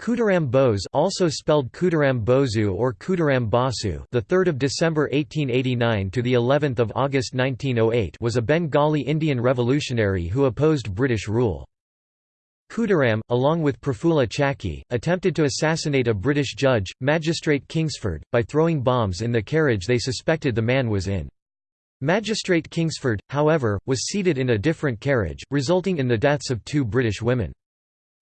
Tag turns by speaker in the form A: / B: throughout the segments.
A: Khudiram Bose also spelled Khudiram Bozu or Khudiram Basu the 3rd of December 1889 to the 11th of August 1908 was a Bengali Indian revolutionary who opposed British rule. Khudiram, along with Prafulla Chaki, attempted to assassinate a British judge, Magistrate Kingsford, by throwing bombs in the carriage they suspected the man was in. Magistrate Kingsford, however, was seated in a different carriage, resulting in the deaths of two British women.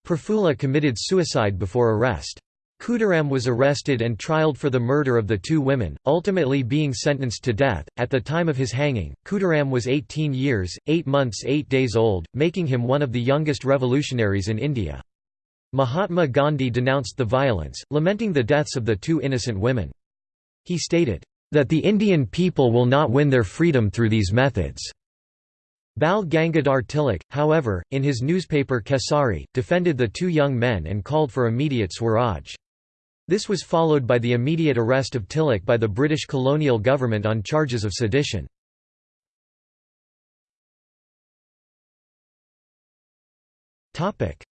A: Prafulla committed suicide before arrest. Khudiram was arrested and trialed for the murder of the two women, ultimately being sentenced to death. At the time of his hanging, Khudiram was 18 years, 8 months 8 days old, making him one of the youngest revolutionaries in India. Mahatma Gandhi denounced the violence, lamenting the deaths of the two innocent women. He stated, "...that the Indian people will not win their freedom through these methods." Bal Gangadhar Tilak, however, in his newspaper Kesari, defended the two young men and called for immediate Swaraj. This was followed by the immediate arrest of Tilak by the British colonial government on charges of sedition.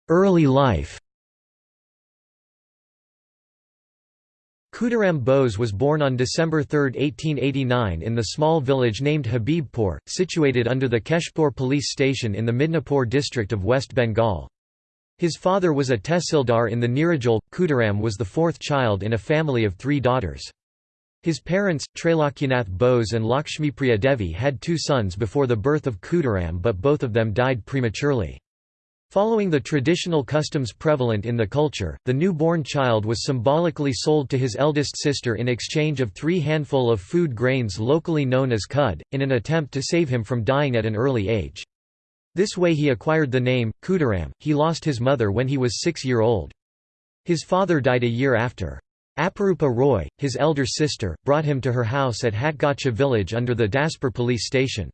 A: Early life Khudiram Bose was born on December 3, 1889 in the small village named Habibpur, situated under the Keshpur police station in the Midnapur district of West Bengal. His father was a tehsildar in the Nirajul. Khudiram was the fourth child in a family of three daughters. His parents, Trailokyanath Bose and Lakshmipriya Devi had two sons before the birth of Khudiram but both of them died prematurely. Following the traditional customs prevalent in the culture, the newborn child was symbolically sold to his eldest sister in exchange of three handful of food grains locally known as khud, in an attempt to save him from dying at an early age. This way he acquired the name, Khudiram. He lost his mother when he was six year old. His father died a year after. Aparupa Roy, his elder sister, brought him to her house at Hatgacha village under the Daspur police station.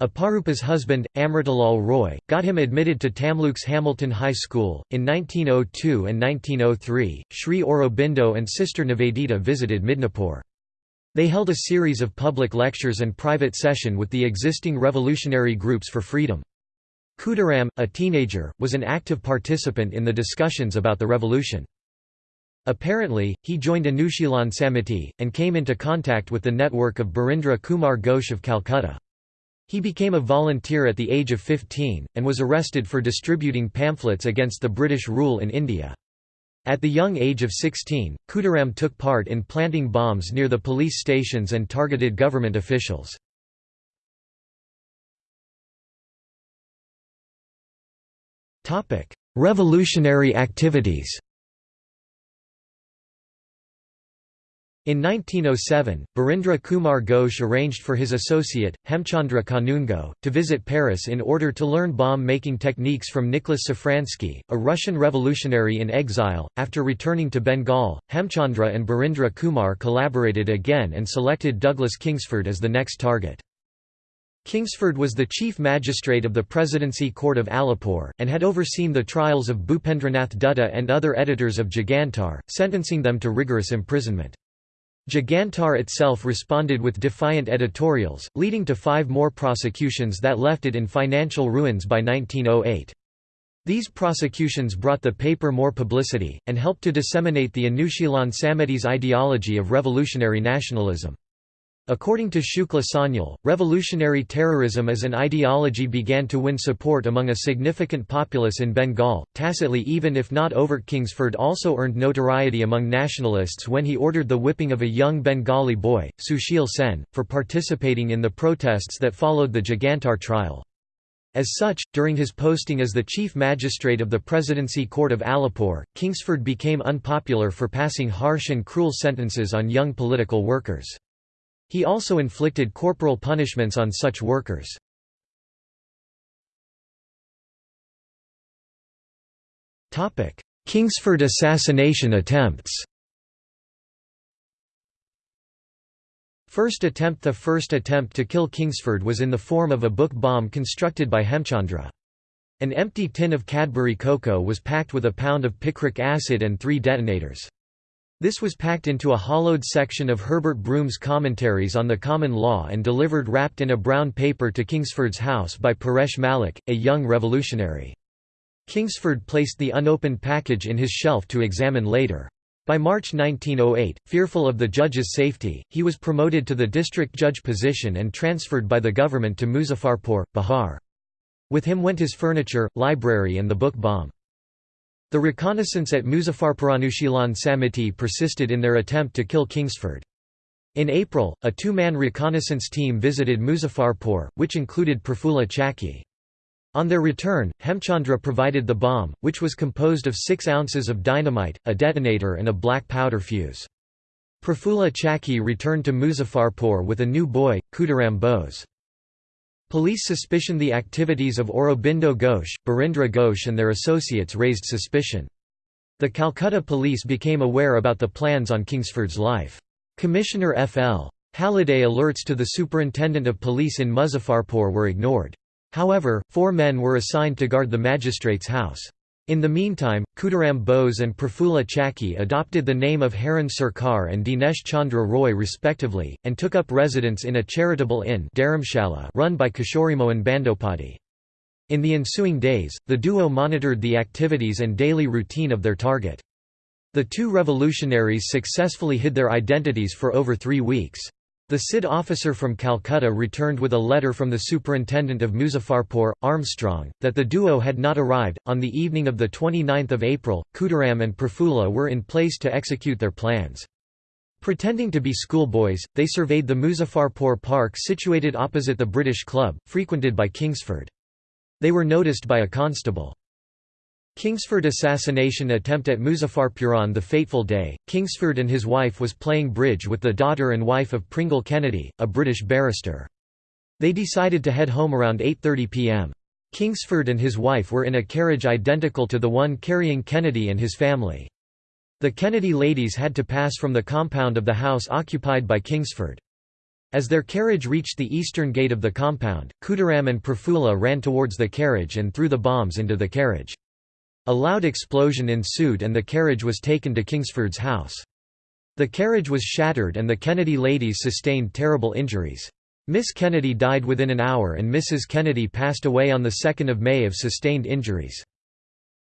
A: Aparupa's husband, Amritalal Roy, got him admitted to Tamluk's Hamilton High School. In 1902 and 1903, Sri Aurobindo and Sister Nivedita visited Midnapur. They held a series of public lectures and private session with the existing revolutionary groups for freedom. Khudiram, a teenager, was an active participant in the discussions about the revolution. Apparently, he joined Anushilan Samiti, and came into contact with the network of Barindra Kumar Ghosh of Calcutta. He became a volunteer at the age of 15, and was arrested for distributing pamphlets against the British rule in India. At the young age of 16, Khudiram took part in planting bombs near the police stations and targeted government officials. Revolutionary activities In 1907, Barindra Kumar Ghosh arranged for his associate, Hemchandra Kanungo, to visit Paris in order to learn bomb-making techniques from Nicholas Safransky, a Russian revolutionary in exile. After returning to Bengal, Hemchandra and Birindra Kumar collaborated again and selected Douglas Kingsford as the next target. Kingsford was the chief magistrate of the Presidency Court of Alipur, and had overseen the trials of Bhupendranath Dutta and other editors of Jugantar, sentencing them to rigorous imprisonment. Jugantar itself responded with defiant editorials, leading to five more prosecutions that left it in financial ruins by 1908. These prosecutions brought the paper more publicity, and helped to disseminate the Anushilan Samiti's ideology of revolutionary nationalism. According to Shukla Sanyal, revolutionary terrorism as an ideology began to win support among a significant populace in Bengal, tacitly even if not overt. Kingsford also earned notoriety among nationalists when he ordered the whipping of a young Bengali boy, Sushil Sen, for participating in the protests that followed the Jugantar trial. As such, during his posting as the chief magistrate of the Presidency Court of Alipur, Kingsford became unpopular for passing harsh and cruel sentences on young political workers. He also inflicted corporal punishments on such workers. Kingsford assassination attempts First attempt The first attempt to kill Kingsford was in the form of a book bomb constructed by Hemchandra. An empty tin of Cadbury cocoa was packed with a pound of picric acid and three detonators. This was packed into a hollowed section of Herbert Broom's Commentaries on the Common Law and delivered wrapped in a brown paper to Kingsford's house by Paresh Malik, a young revolutionary. Kingsford placed the unopened package in his shelf to examine later. By March 1908, fearful of the judge's safety, he was promoted to the district judge position and transferred by the government to Muzaffarpur, Bihar. With him went his furniture, library and the book bomb. The reconnaissance at Muzaffarpur Anushilan Samiti persisted in their attempt to kill Kingsford. In April, a two-man reconnaissance team visited Muzaffarpur, which included Prafulla Chaki. On their return, Hemchandra provided the bomb, which was composed of 6 ounces of dynamite, a detonator and a black powder fuse. Prafulla Chaki returned to Muzaffarpur with a new boy, Khudiram Bose. Police suspicion the activities of Aurobindo Ghosh, Barindra Ghosh and their associates raised suspicion. The Calcutta police became aware about the plans on Kingsford's life. Commissioner F.L. Halliday alerts to the superintendent of police in Muzaffarpur were ignored. However, four men were assigned to guard the magistrate's house. In the meantime, Khudiram Bose and Prafulla Chaki adopted the name of Haran Sarkar and Dinesh Chandra Roy respectively, and took up residence in a charitable inn run by Kishorimohan Bandopati. In the ensuing days, the duo monitored the activities and daily routine of their target. The two revolutionaries successfully hid their identities for over three weeks. The CID officer from Calcutta returned with a letter from the superintendent of Muzaffarpur, Armstrong, that the duo had not arrived. On the evening of 29 April, Khudiram and Prafulla were in place to execute their plans. Pretending to be schoolboys, they surveyed the Muzaffarpur park situated opposite the British Club, frequented by Kingsford. They were noticed by a constable. Kingsford assassination attempt at Muzaffarpuran the fateful day, Kingsford and his wife was playing bridge with the daughter and wife of Pringle Kennedy, a British barrister. They decided to head home around 8.30 pm. Kingsford and his wife were in a carriage identical to the one carrying Kennedy and his family. The Kennedy ladies had to pass from the compound of the house occupied by Kingsford. As their carriage reached the eastern gate of the compound, Khudiram and Prafulla ran towards the carriage and threw the bombs into the carriage. A loud explosion ensued and the carriage was taken to Kingsford's house. The carriage was shattered and the Kennedy ladies sustained terrible injuries. Miss Kennedy died within an hour and Mrs. Kennedy passed away on 2 May of sustained injuries.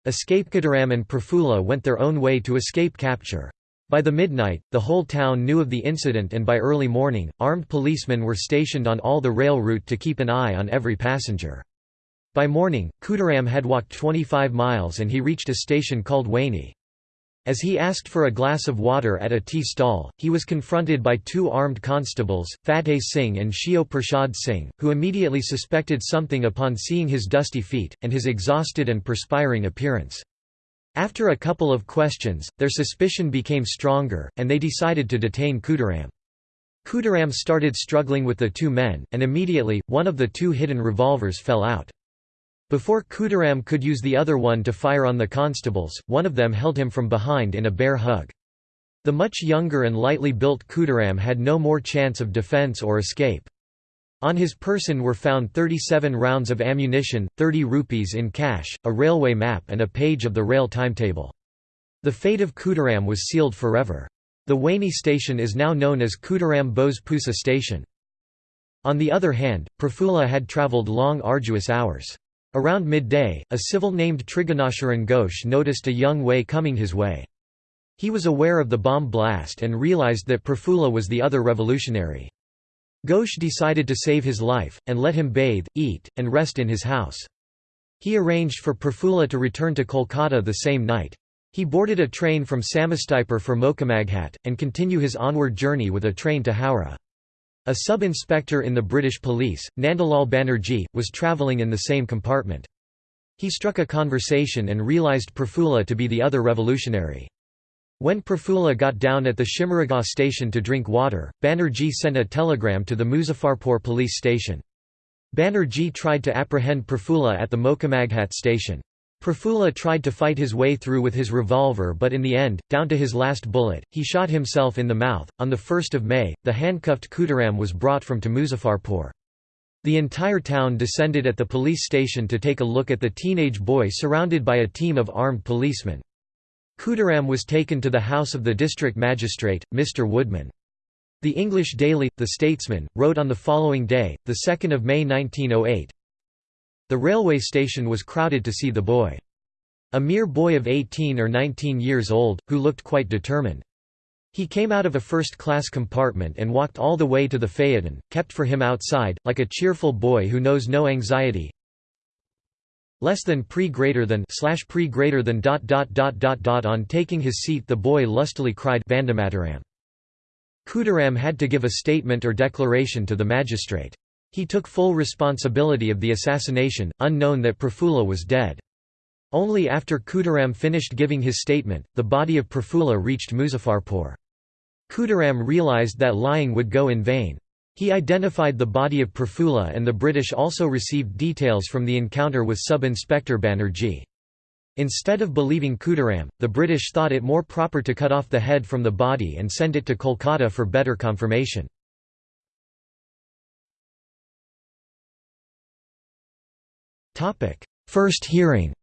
A: Escape Khudiram and Prafulla went their own way to escape capture. By the midnight, the whole town knew of the incident and by early morning, armed policemen were stationed on all the rail route to keep an eye on every passenger. By morning, Khudiram had walked 25 miles and he reached a station called Waini. As he asked for a glass of water at a tea stall, he was confronted by two armed constables, Fateh Singh and Shio Prashad Singh, who immediately suspected something upon seeing his dusty feet, and his exhausted and perspiring appearance. After a couple of questions, their suspicion became stronger, and they decided to detain Khudiram. Khudiram started struggling with the two men, and immediately, one of the two hidden revolvers fell out. Before Khudiram could use the other one to fire on the constables, one of them held him from behind in a bear hug. The much younger and lightly built Khudiram had no more chance of defense or escape. On his person were found 37 rounds of ammunition, 30 rupees in cash, a railway map and a page of the rail timetable. The fate of Khudiram was sealed forever. The Waini station is now known as Khudiram Bose Pusa station. On the other hand, Prafulla had travelled long arduous hours. Around midday, a civil named Trigunasharan Ghosh noticed a young way coming his way. He was aware of the bomb blast and realized that Prafulla was the other revolutionary. Ghosh decided to save his life, and let him bathe, eat, and rest in his house. He arranged for Prafulla to return to Kolkata the same night. He boarded a train from Samastipur for Mokamaghat, and continue his onward journey with a train to Howrah. A sub-inspector in the British police, Nandalal Banerjee, was travelling in the same compartment. He struck a conversation and realised Prafulla to be the other revolutionary. When Prafulla got down at the Shimaraga station to drink water, Banerjee sent a telegram to the Muzaffarpur police station. Banerjee tried to apprehend Prafulla at the Mokamaghat station. Prafulla tried to fight his way through with his revolver but in the end, down to his last bullet, he shot himself in the mouth. On 1 May, the handcuffed Khudiram was brought from to Muzaffarpur. The entire town descended at the police station to take a look at the teenage boy surrounded by a team of armed policemen. Khudiram was taken to the house of the district magistrate, Mr. Woodman. The English daily, The Statesman, wrote on the following day, 2 May 1908, the railway station was crowded to see the boy. A mere boy of 18 or 19 years old, who looked quite determined. He came out of a first-class compartment and walked all the way to the phaeton, kept for him outside, like a cheerful boy who knows no anxiety. Less than pre greater than slash pre greater than dot dot dot dot dot on taking his seat the boy lustily cried Vande Mataram. Khudiram had to give a statement or declaration to the magistrate. He took full responsibility of the assassination, unknown that Prafulla was dead. Only after Khudiram finished giving his statement, the body of Prafulla reached Muzaffarpur. Khudiram realized that lying would go in vain. He identified the body of Prafulla and the British also received details from the encounter with Sub-Inspector Banerjee. Instead of believing Khudiram, the British thought it more proper to cut off the head from the body and send it to Kolkata for better confirmation. First hearing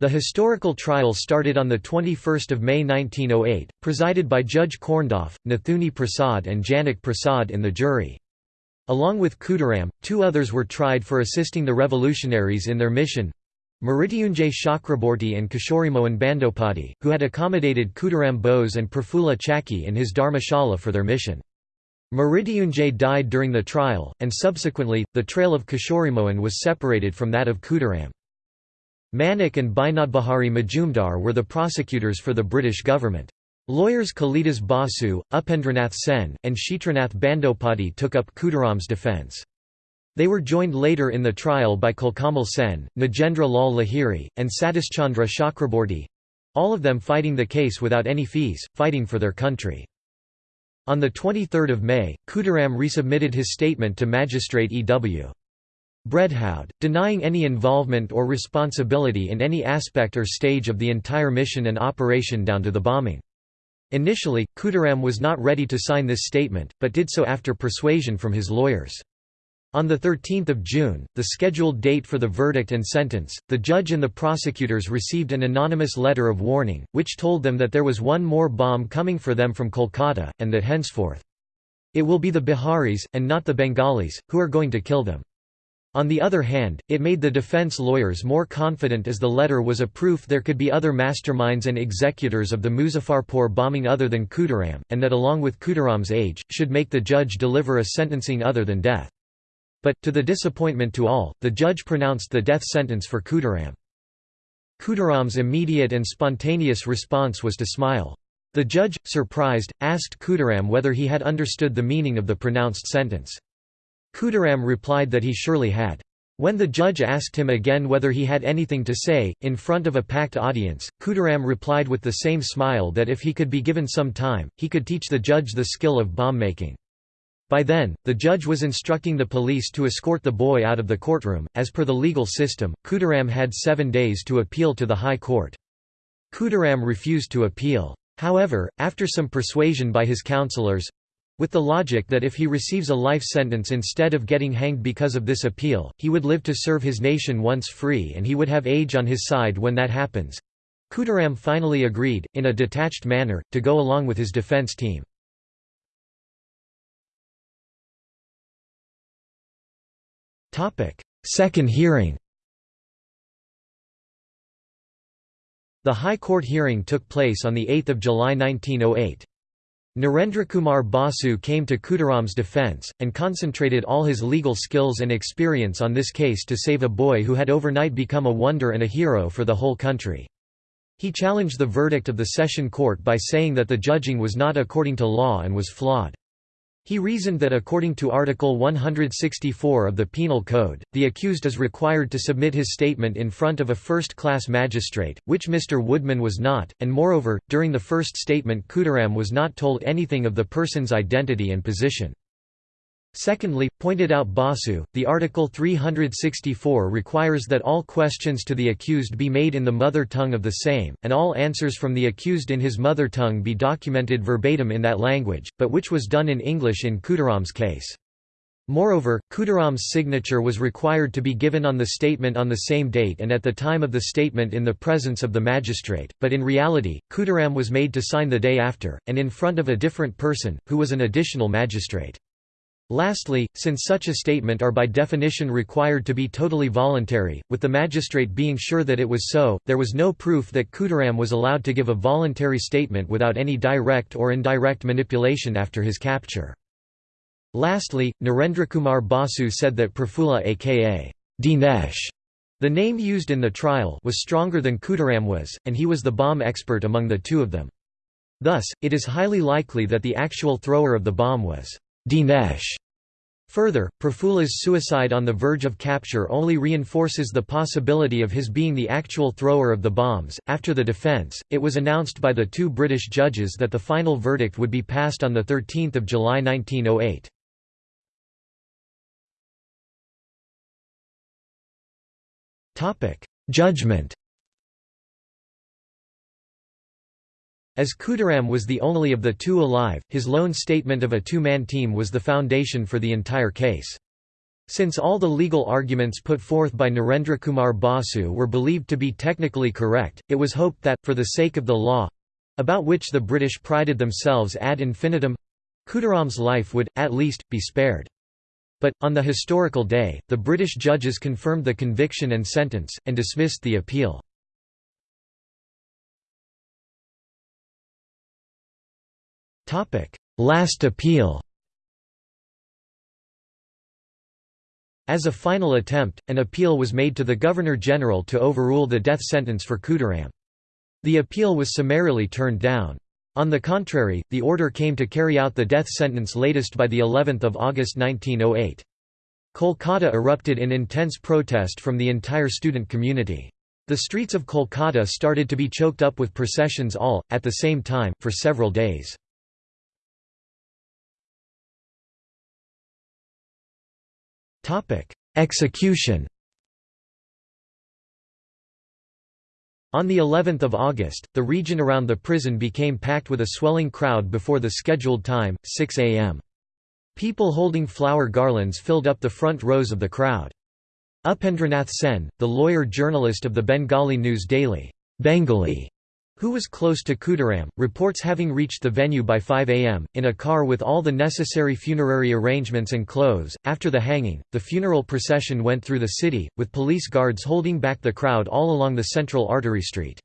A: The historical trial started on 21 May 1908, presided by Judge Corndoff, Nathuni Prasad and Janak Prasad in the jury. Along with Khudiram, two others were tried for assisting the revolutionaries in their mission. Mrityunjay Chakraborty and Kishorimohan Bandopati, who had accommodated Khudiram Bose and Prafulla Chaki in his dharmashala for their mission. Mrityunjay died during the trial, and subsequently, the trail of Kishorimohan was separated from that of Khudiram. Manik and Binodbihari Majumdar were the prosecutors for the British government. Lawyers Kalidas Basu, Upendranath Sen, and Kshetranath Bandopati took up Khudiram's defence. They were joined later in the trial by Kulkamal Sen, Nagendra Lal Lahiri, and Satishchandra Chakraborty—all of them fighting the case without any fees, fighting for their country. On 23 May, Khudiram resubmitted his statement to Magistrate E.W. Bredhaud, denying any involvement or responsibility in any aspect or stage of the entire mission and operation down to the bombing. Initially, Khudiram was not ready to sign this statement, but did so after persuasion from his lawyers. On 13 June, the scheduled date for the verdict and sentence, the judge and the prosecutors received an anonymous letter of warning, which told them that there was one more bomb coming for them from Kolkata, and that henceforth, it will be the Biharis, and not the Bengalis, who are going to kill them. On the other hand, it made the defense lawyers more confident as the letter was a proof there could be other masterminds and executors of the Muzaffarpur bombing other than Khudiram, and that along with Khudiram's age, should make the judge deliver a sentencing other than death. But, to the disappointment to all, the judge pronounced the death sentence for Khudiram. Khudiram's immediate and spontaneous response was to smile. The judge, surprised, asked Khudiram whether he had understood the meaning of the pronounced sentence. Khudiram replied that he surely had. When the judge asked him again whether he had anything to say, in front of a packed audience, Khudiram replied with the same smile that if he could be given some time, he could teach the judge the skill of bomb-making. By then, the judge was instructing the police to escort the boy out of the courtroom. As per the legal system, Khudiram had seven days to appeal to the High Court. Khudiram refused to appeal. However, after some persuasion by his counselors, with the logic that if he receives a life sentence instead of getting hanged because of this appeal, he would live to serve his nation once free and he would have age on his side when that happens, Khudiram finally agreed, in a detached manner, to go along with his defense team. Second hearing The High Court hearing took place on 8 July 1908. Narendrakumar Basu came to Khudiram's defence, and concentrated all his legal skills and experience on this case to save a boy who had overnight become a wonder and a hero for the whole country. He challenged the verdict of the session court by saying that the judging was not according to law and was flawed. He reasoned that according to Article 164 of the Penal Code, the accused is required to submit his statement in front of a first-class magistrate, which Mr. Woodman was not, and moreover, during the first statement Khudiram was not told anything of the person's identity and position. Secondly, pointed out Basu, the Article 364 requires that all questions to the accused be made in the mother tongue of the same, and all answers from the accused in his mother tongue be documented verbatim in that language, but which was done in English in Khudiram's case. Moreover, Khudiram's signature was required to be given on the statement on the same date and at the time of the statement in the presence of the magistrate, but in reality, Khudiram was made to sign the day after, and in front of a different person, who was an additional magistrate. Lastly, since such a statement are by definition required to be totally voluntary, with the magistrate being sure that it was so, there was no proof that Khudiram was allowed to give a voluntary statement without any direct or indirect manipulation after his capture. Lastly, Narendrakumar Basu said that Prafulla aka Dinesh, the name used in the trial was stronger than Khudiram was, and he was the bomb expert among the two of them. Thus, it is highly likely that the actual thrower of the bomb was Dinesh. Further, Prafulla's suicide on the verge of capture only reinforces the possibility of his being the actual thrower of the bombs. After the defense, it was announced by the two British judges that the final verdict would be passed on 13 July 1908. Judgment As Khudiram was the only of the two alive, his lone statement of a two-man team was the foundation for the entire case. Since all the legal arguments put forth by Narendra Kumar Basu were believed to be technically correct, it was hoped that, for the sake of the law—about which the British prided themselves ad infinitum—Khudiram's life would, at least, be spared. But, on the historical day, the British judges confirmed the conviction and sentence, and dismissed the appeal. Last appeal As a final attempt, an appeal was made to the Governor-General to overrule the death sentence for Khudiram. The appeal was summarily turned down. On the contrary, the order came to carry out the death sentence latest by of August 1908. Kolkata erupted in intense protest from the entire student community. The streets of Kolkata started to be choked up with processions all, at the same time, for several days. Execution On the 11th of August, the region around the prison became packed with a swelling crowd before the scheduled time, 6 am. People holding flower garlands filled up the front rows of the crowd. Upendranath Sen, the lawyer-journalist of the Bengali news daily, Bengali, who was close to Khudiram, reports having reached the venue by 5 am, in a car with all the necessary funerary arrangements and clothes. After the hanging, the funeral procession went through the city, with police guards holding back the crowd all along the central artery street.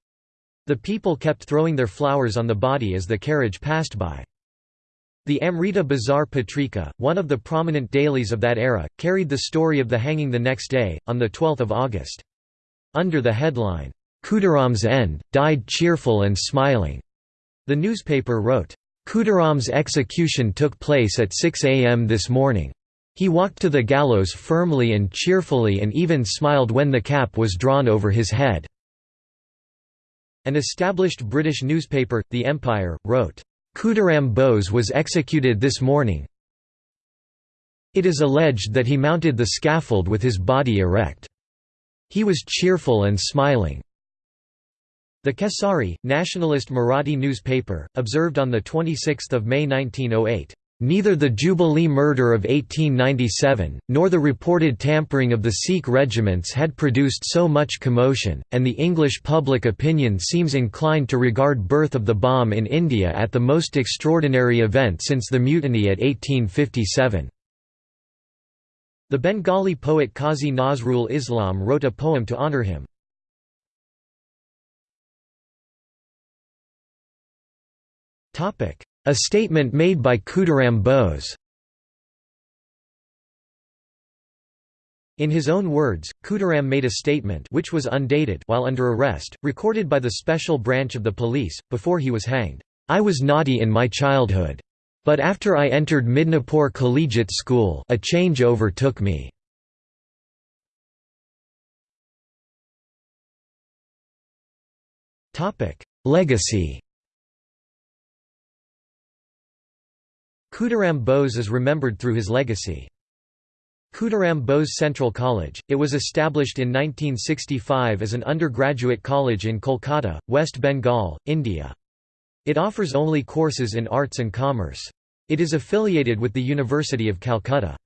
A: The people kept throwing their flowers on the body as the carriage passed by. The Amrita Bazar Patrika, one of the prominent dailies of that era, carried the story of the hanging the next day, on 12 August. Under the headline, Khudiram's end, died cheerful and smiling. The newspaper wrote, Khudiram's execution took place at 6 a.m. this morning. He walked to the gallows firmly and cheerfully and even smiled when the cap was drawn over his head." An established British newspaper, The Empire, wrote, Khudiram Bose was executed this morning. It is alleged that he mounted the scaffold with his body erect. He was cheerful and smiling. The Kesari, nationalist Marathi newspaper, observed on 26 May 1908, "...neither the Jubilee murder of 1897, nor the reported tampering of the Sikh regiments had produced so much commotion, and the English public opinion seems inclined to regard birth of the bomb in India at the most extraordinary event since the mutiny at 1857." The Bengali poet Qazi Nazrul Islam wrote a poem to honour him. A statement made by Khudiram Bose In his own words, Khudiram made a statement which was undated while under arrest, recorded by the special branch of the police, before he was hanged. I was naughty in my childhood. But after I entered Midnapore Collegiate School a change overtook me. Legacy Khudiram Bose is remembered through his legacy. Khudiram Bose Central College, it was established in 1965 as an undergraduate college in Kolkata, West Bengal, India. It offers only courses in arts and commerce. It is affiliated with the University of Calcutta.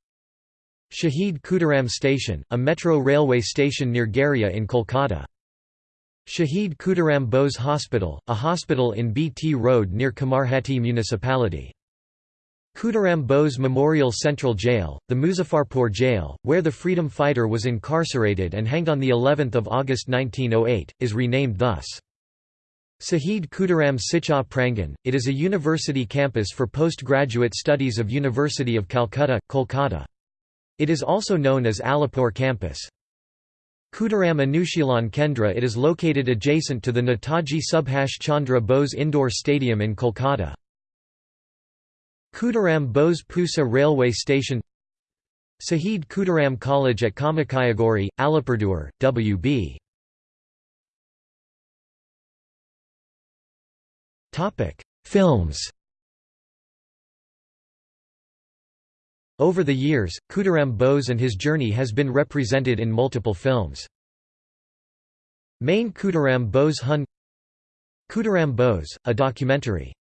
A: Shahid Khudiram Station, a metro railway station near Garia in Kolkata. Shahid Khudiram Bose Hospital, a hospital in BT Road near Kamarhati municipality. Khudiram Bose Memorial Central Jail, the Muzaffarpur Jail, where the freedom fighter was incarcerated and hanged on the 11th of August 1908, is renamed thus. Sahid Khudiram Shiksha Prangan, it is a university campus for postgraduate studies of University of Calcutta, Kolkata. It is also known as Alipur campus. Khudiram Anushilan Kendra It is located adjacent to the Netaji Subhash Chandra Bose Indoor Stadium in Kolkata. Khudiram Bose Pusa Railway Station Sahid Khudiram College at Kamakhyaguri, Alipurduar, W.B. Films Over the years, Khudiram Bose and his journey has been represented in multiple films. Main Khudiram Bose Hun Khudiram Bose, a documentary